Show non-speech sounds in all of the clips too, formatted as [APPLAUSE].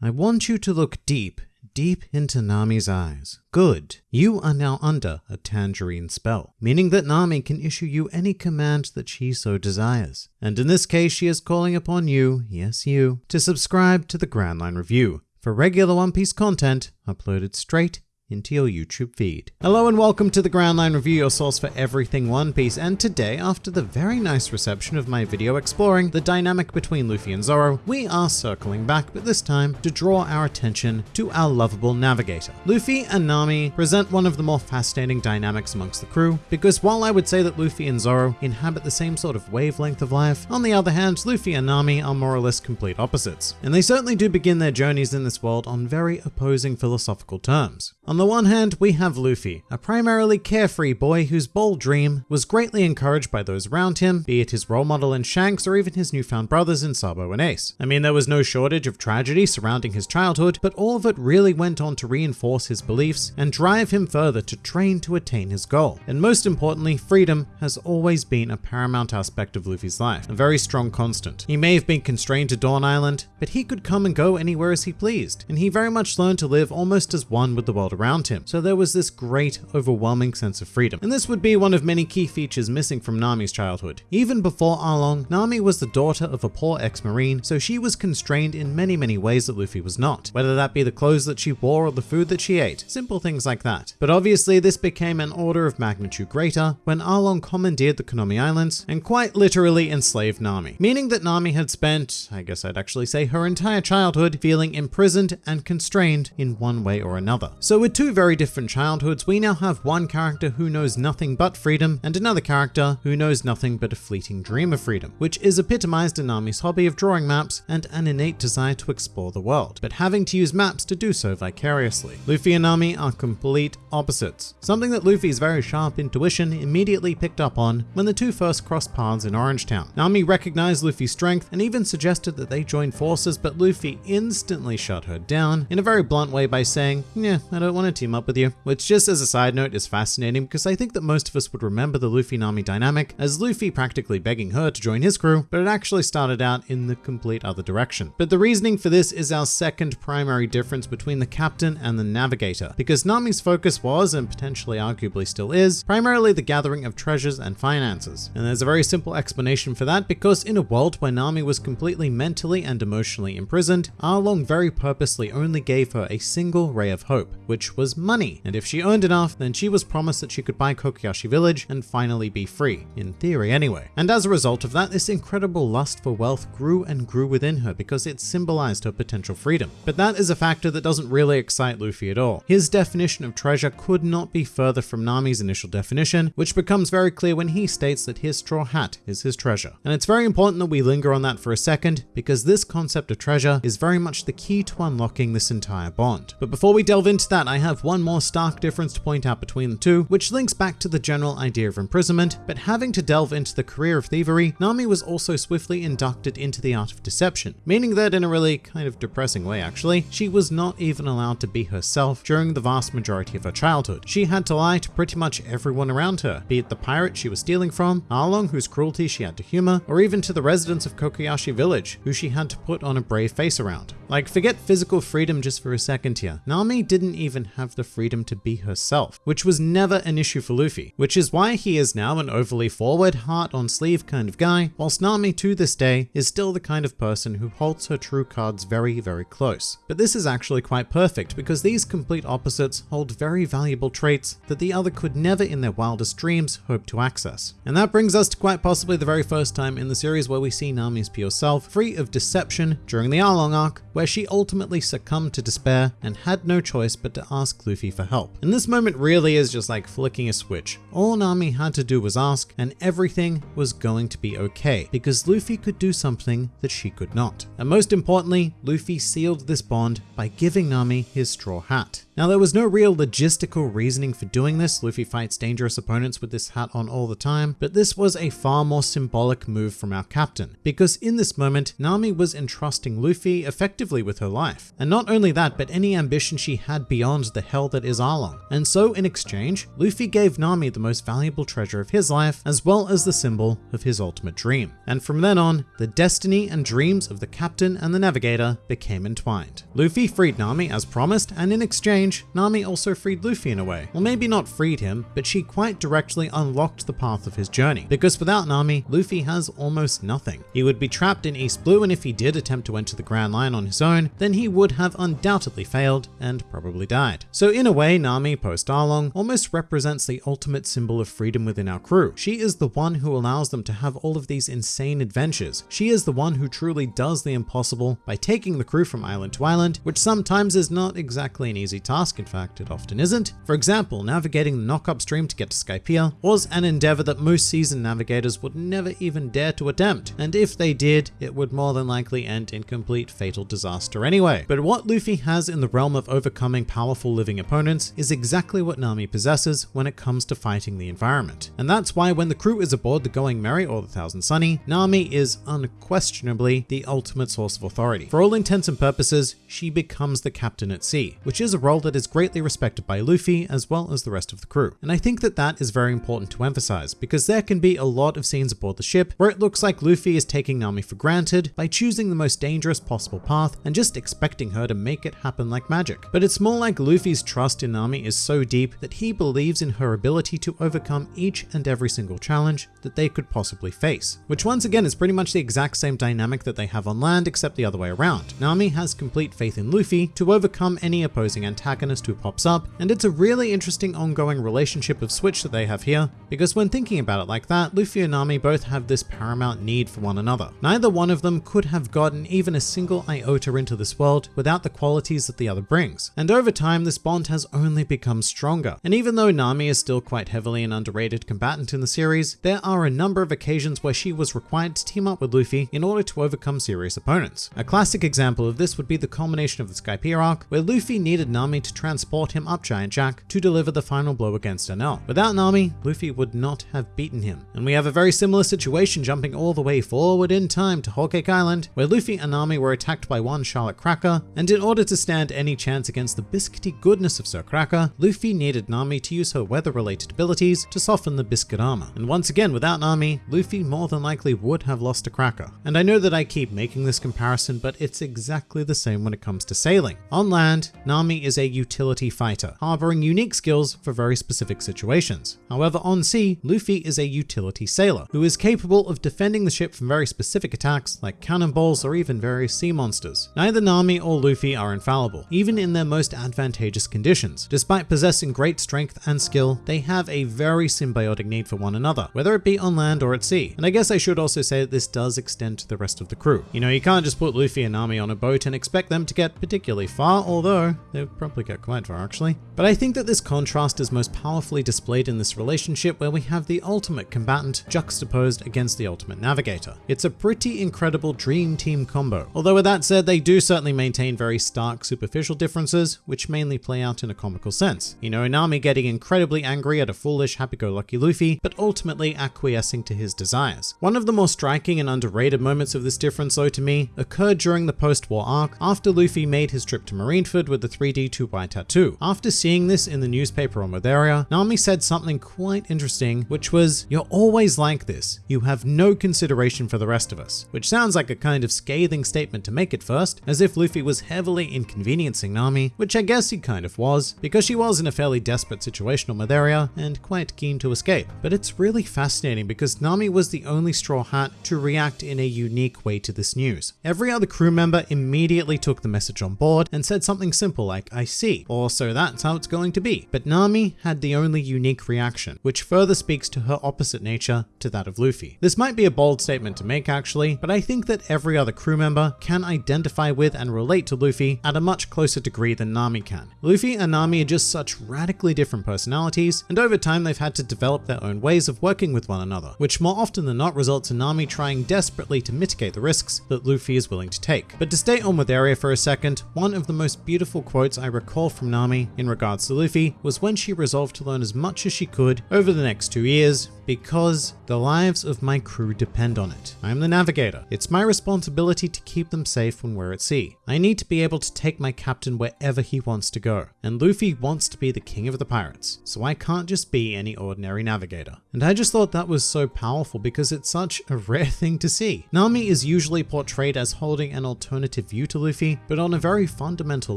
I want you to look deep, deep into Nami's eyes. Good. You are now under a tangerine spell, meaning that Nami can issue you any command that she so desires. And in this case, she is calling upon you, yes you, to subscribe to the Grand Line Review for regular One Piece content uploaded straight into your YouTube feed. Hello and welcome to the Grand Line Review, your source for everything One Piece, and today, after the very nice reception of my video exploring the dynamic between Luffy and Zoro, we are circling back, but this time to draw our attention to our lovable navigator. Luffy and Nami present one of the more fascinating dynamics amongst the crew, because while I would say that Luffy and Zoro inhabit the same sort of wavelength of life, on the other hand, Luffy and Nami are more or less complete opposites. And they certainly do begin their journeys in this world on very opposing philosophical terms. On the one hand, we have Luffy, a primarily carefree boy whose bold dream was greatly encouraged by those around him, be it his role model in Shanks or even his newfound brothers in Sabo and Ace. I mean, there was no shortage of tragedy surrounding his childhood, but all of it really went on to reinforce his beliefs and drive him further to train to attain his goal. And most importantly, freedom has always been a paramount aspect of Luffy's life, a very strong constant. He may have been constrained to Dawn Island, but he could come and go anywhere as he pleased, and he very much learned to live almost as one with the world around around him. So there was this great, overwhelming sense of freedom. And this would be one of many key features missing from Nami's childhood. Even before Arlong, Nami was the daughter of a poor ex-marine, so she was constrained in many, many ways that Luffy was not. Whether that be the clothes that she wore or the food that she ate. Simple things like that. But obviously this became an order of magnitude greater when Arlong commandeered the Conomi Islands and quite literally enslaved Nami. Meaning that Nami had spent, I guess I'd actually say her entire childhood, feeling imprisoned and constrained in one way or another. So with two very different childhoods, we now have one character who knows nothing but freedom and another character who knows nothing but a fleeting dream of freedom, which is epitomized in Nami's hobby of drawing maps and an innate desire to explore the world, but having to use maps to do so vicariously. Luffy and Nami are complete opposites, something that Luffy's very sharp intuition immediately picked up on when the two first crossed paths in Orangetown. Nami recognized Luffy's strength and even suggested that they join forces, but Luffy instantly shut her down in a very blunt way by saying, yeah, I don't want to team up with you, which just as a side note is fascinating because I think that most of us would remember the Luffy Nami dynamic as Luffy practically begging her to join his crew, but it actually started out in the complete other direction. But the reasoning for this is our second primary difference between the captain and the navigator, because Nami's focus was, and potentially arguably still is, primarily the gathering of treasures and finances. And there's a very simple explanation for that because in a world where Nami was completely mentally and emotionally imprisoned, Arlong very purposely only gave her a single ray of hope, which was money, and if she earned enough, then she was promised that she could buy Kokoyashi Village and finally be free, in theory anyway. And as a result of that, this incredible lust for wealth grew and grew within her because it symbolized her potential freedom. But that is a factor that doesn't really excite Luffy at all. His definition of treasure could not be further from Nami's initial definition, which becomes very clear when he states that his straw hat is his treasure. And it's very important that we linger on that for a second, because this concept of treasure is very much the key to unlocking this entire bond. But before we delve into that, I have one more stark difference to point out between the two, which links back to the general idea of imprisonment, but having to delve into the career of thievery, Nami was also swiftly inducted into the art of deception, meaning that in a really kind of depressing way actually, she was not even allowed to be herself during the vast majority of her childhood. She had to lie to pretty much everyone around her, be it the pirate she was stealing from, Arlong whose cruelty she had to humor, or even to the residents of Kokoyashi Village, who she had to put on a brave face around. Like forget physical freedom just for a second here. Nami didn't even have the freedom to be herself, which was never an issue for Luffy, which is why he is now an overly forward, heart on sleeve kind of guy, whilst Nami to this day is still the kind of person who holds her true cards very, very close. But this is actually quite perfect because these complete opposites hold very valuable traits that the other could never in their wildest dreams hope to access. And that brings us to quite possibly the very first time in the series where we see Nami's pure self, free of deception during the Arlong arc, where she ultimately succumbed to despair and had no choice but to ask Luffy for help. And this moment really is just like flicking a switch. All Nami had to do was ask and everything was going to be okay because Luffy could do something that she could not. And most importantly, Luffy sealed this bond by giving Nami his straw hat. Now there was no real logistical reasoning for doing this, Luffy fights dangerous opponents with this hat on all the time, but this was a far more symbolic move from our captain, because in this moment, Nami was entrusting Luffy effectively with her life. And not only that, but any ambition she had beyond the hell that is Arlong. And so in exchange, Luffy gave Nami the most valuable treasure of his life, as well as the symbol of his ultimate dream. And from then on, the destiny and dreams of the captain and the navigator became entwined. Luffy freed Nami as promised, and in exchange, Nami also freed Luffy in a way. Well, maybe not freed him, but she quite directly unlocked the path of his journey. Because without Nami, Luffy has almost nothing. He would be trapped in East Blue, and if he did attempt to enter the Grand Line on his own, then he would have undoubtedly failed and probably died. So in a way, Nami, post Arlong, almost represents the ultimate symbol of freedom within our crew. She is the one who allows them to have all of these insane adventures. She is the one who truly does the impossible by taking the crew from island to island, which sometimes is not exactly an easy task, in fact it often isn't. For example, navigating the Knock-Up Stream to get to Skypiea was an endeavor that most seasoned navigators would never even dare to attempt, and if they did, it would more than likely end in complete fatal disaster anyway. But what Luffy has in the realm of overcoming powerful living opponents is exactly what Nami possesses when it comes to fighting the environment. And that's why when the crew is aboard the Going Merry or the Thousand Sunny, Nami is unquestionably the ultimate source of authority. For all intents and purposes, she becomes the captain at sea, which is a role that is greatly respected by Luffy as well as the rest of the crew. And I think that that is very important to emphasize because there can be a lot of scenes aboard the ship where it looks like Luffy is taking Nami for granted by choosing the most dangerous possible path and just expecting her to make it happen like magic. But it's more like Luffy's trust in Nami is so deep that he believes in her ability to overcome each and every single challenge that they could possibly face. Which once again is pretty much the exact same dynamic that they have on land except the other way around. Nami has complete faith in Luffy to overcome any opposing antagonist who pops up, and it's a really interesting ongoing relationship of switch that they have here, because when thinking about it like that, Luffy and Nami both have this paramount need for one another. Neither one of them could have gotten even a single iota into this world without the qualities that the other brings. And over time, this bond has only become stronger. And even though Nami is still quite heavily an underrated combatant in the series, there are a number of occasions where she was required to team up with Luffy in order to overcome serious opponents. A classic example of this would be the culmination of the Skypiea arc, where Luffy needed Nami to transport him up Giant Jack to deliver the final blow against Enel. Without Nami, Luffy would not have beaten him. And we have a very similar situation jumping all the way forward in time to Whole Cake Island, where Luffy and Nami were attacked by one Charlotte Cracker, and in order to stand any chance against the biscuity goodness of Sir Cracker, Luffy needed Nami to use her weather-related abilities to soften the biscuit armor. And once again, without Nami, Luffy more than likely would have lost to Cracker. And I know that I keep making this comparison, but it's exactly the same when it comes to sailing. On land, Nami is a utility fighter, harboring unique skills for very specific situations. However, on sea, Luffy is a utility sailor, who is capable of defending the ship from very specific attacks like cannonballs or even various sea monsters. Neither Nami or Luffy are infallible, even in their most advantageous conditions. Despite possessing great strength and skill, they have a very symbiotic need for one another, whether it be on land or at sea. And I guess I should also say that this does extend to the rest of the crew. You know, you can't just put Luffy and Nami on a boat and expect them to get particularly far, although they're probably get quite far actually. But I think that this contrast is most powerfully displayed in this relationship where we have the ultimate combatant juxtaposed against the ultimate navigator. It's a pretty incredible dream team combo. Although with that said, they do certainly maintain very stark superficial differences, which mainly play out in a comical sense. You know, Nami getting incredibly angry at a foolish happy-go-lucky Luffy, but ultimately acquiescing to his desires. One of the more striking and underrated moments of this difference though to me occurred during the post-war arc after Luffy made his trip to Marineford with the 3D 2Y tattoo. After seeing this in the newspaper on Weatheria, Nami said something quite interesting, which was, you're always like this. You have no consideration for the rest of us, which sounds like a kind of scathing statement to make at first, as if Luffy was heavily inconveniencing Nami, which I guess he kind of was, because she was in a fairly desperate situation on Weatheria and quite keen to escape. But it's really fascinating because Nami was the only Straw Hat to react in a unique way to this news. Every other crew member immediately took the message on board and said something simple like, I see, or so that's how it's going to be. But Nami had the only unique reaction, which further speaks to her opposite nature to that of Luffy. This might be a bold statement to make actually, but I think that every other crew member can identify with and relate to Luffy at a much closer degree than Nami can. Luffy and Nami are just such radically different personalities, and over time they've had to develop their own ways of working with one another, which more often than not results in Nami trying desperately to mitigate the risks that Luffy is willing to take. But to stay on Weatheria for a second, one of the most beautiful quotes I recall recall from Nami in regards to Luffy was when she resolved to learn as much as she could over the next two years because the lives of my crew depend on it. I am the navigator. It's my responsibility to keep them safe when we're at sea. I need to be able to take my captain wherever he wants to go. And Luffy wants to be the king of the pirates, so I can't just be any ordinary navigator. And I just thought that was so powerful because it's such a [LAUGHS] rare thing to see. Nami is usually portrayed as holding an alternative view to Luffy, but on a very fundamental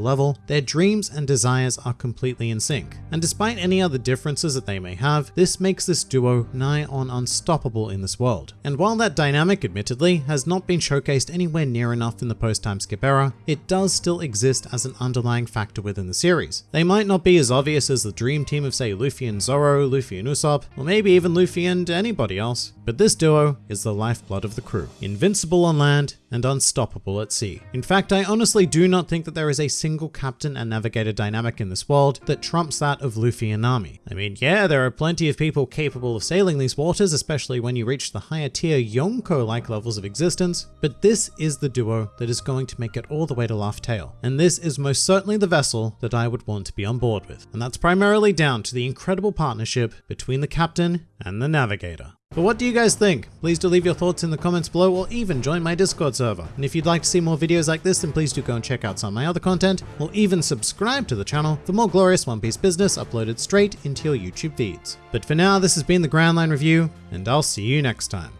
level, their dreams and desires are completely in sync. And despite any other differences that they may have, this makes this duo nigh on unstoppable in this world. And while that dynamic, admittedly, has not been showcased anywhere near enough in the post-time skip era, it does still exist as an underlying factor within the series. They might not be as obvious as the dream team of say Luffy and Zoro, Luffy and Usopp, or maybe even Luffy and anybody else, but this duo is the lifeblood of the crew. Invincible on land and unstoppable at sea. In fact, I honestly do not think that there is a single captain and navigator dynamic in this world that trumps that of Luffy and Nami. I mean, yeah, there are plenty of people capable of sailing these waters especially when you reach the higher tier Yonko-like levels of existence, but this is the duo that is going to make it all the way to Laugh Tale. And this is most certainly the vessel that I would want to be on board with. And that's primarily down to the incredible partnership between the captain and the navigator. But what do you guys think? Please do leave your thoughts in the comments below or even join my Discord server. And if you'd like to see more videos like this, then please do go and check out some of my other content, or even subscribe to the channel for more glorious One Piece business uploaded straight into your YouTube feeds. But for now, this has been the Grand Line Review, and I'll see you next time.